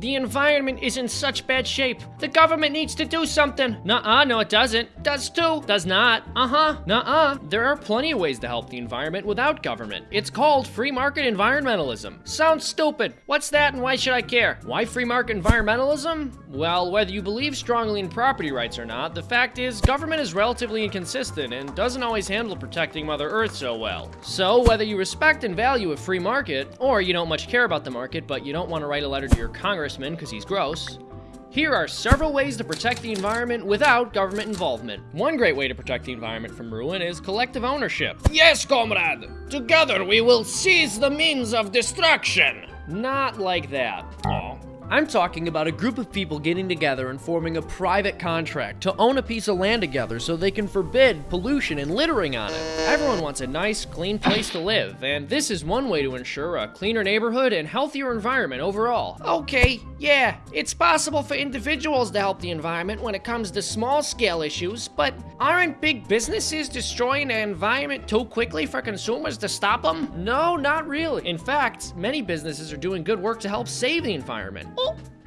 The environment is in such bad shape. The government needs to do something. Nuh-uh, no it doesn't. Does too. Does not. Uh-huh. Nuh-uh. There are plenty of ways to help the environment without government. It's called free market environmentalism. Sounds stupid. What's that and why should I care? Why free market environmentalism? Well, whether you believe strongly in property rights or not, the fact is government is relatively inconsistent and doesn't always handle protecting Mother Earth so well. So, whether you respect and value a free market, or you don't much care about the market but you don't want to write a letter to your because he's gross, here are several ways to protect the environment without government involvement. One great way to protect the environment from ruin is collective ownership. Yes, comrade. Together we will seize the means of destruction. Not like that. Oh. I'm talking about a group of people getting together and forming a private contract to own a piece of land together so they can forbid pollution and littering on it. Everyone wants a nice, clean place to live, and this is one way to ensure a cleaner neighborhood and healthier environment overall. Okay, yeah, it's possible for individuals to help the environment when it comes to small scale issues, but aren't big businesses destroying the environment too quickly for consumers to stop them? No, not really. In fact, many businesses are doing good work to help save the environment.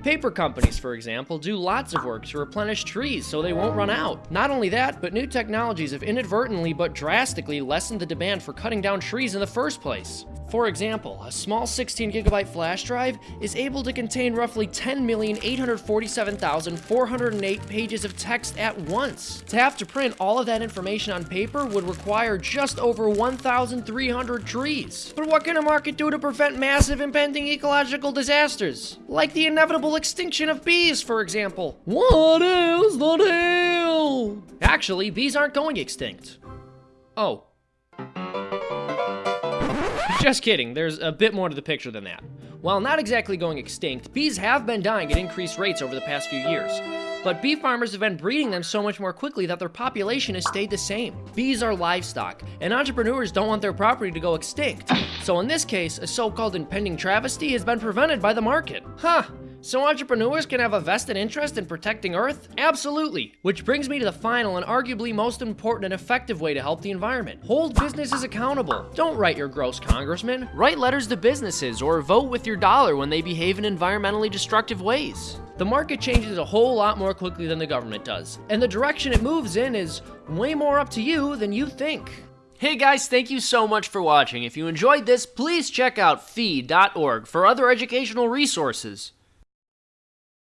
Paper companies, for example, do lots of work to replenish trees so they won't run out. Not only that, but new technologies have inadvertently but drastically lessened the demand for cutting down trees in the first place. For example, a small 16 gigabyte flash drive is able to contain roughly 10,847,408 pages of text at once. To have to print all of that information on paper would require just over 1,300 trees. But what can a market do to prevent massive impending ecological disasters? Like the inevitable extinction of bees, for example. What is the deal? Actually, bees aren't going extinct. Oh. Just kidding, there's a bit more to the picture than that. While not exactly going extinct, bees have been dying at increased rates over the past few years. But bee farmers have been breeding them so much more quickly that their population has stayed the same. Bees are livestock, and entrepreneurs don't want their property to go extinct. So in this case, a so-called impending travesty has been prevented by the market. Huh, so entrepreneurs can have a vested interest in protecting Earth? Absolutely. Which brings me to the final and arguably most important and effective way to help the environment. Hold businesses accountable. Don't write your gross congressman. Write letters to businesses or vote with your dollar when they behave in environmentally destructive ways. The market changes a whole lot more quickly than the government does, and the direction it moves in is way more up to you than you think. Hey guys, thank you so much for watching. If you enjoyed this, please check out fee.org for other educational resources.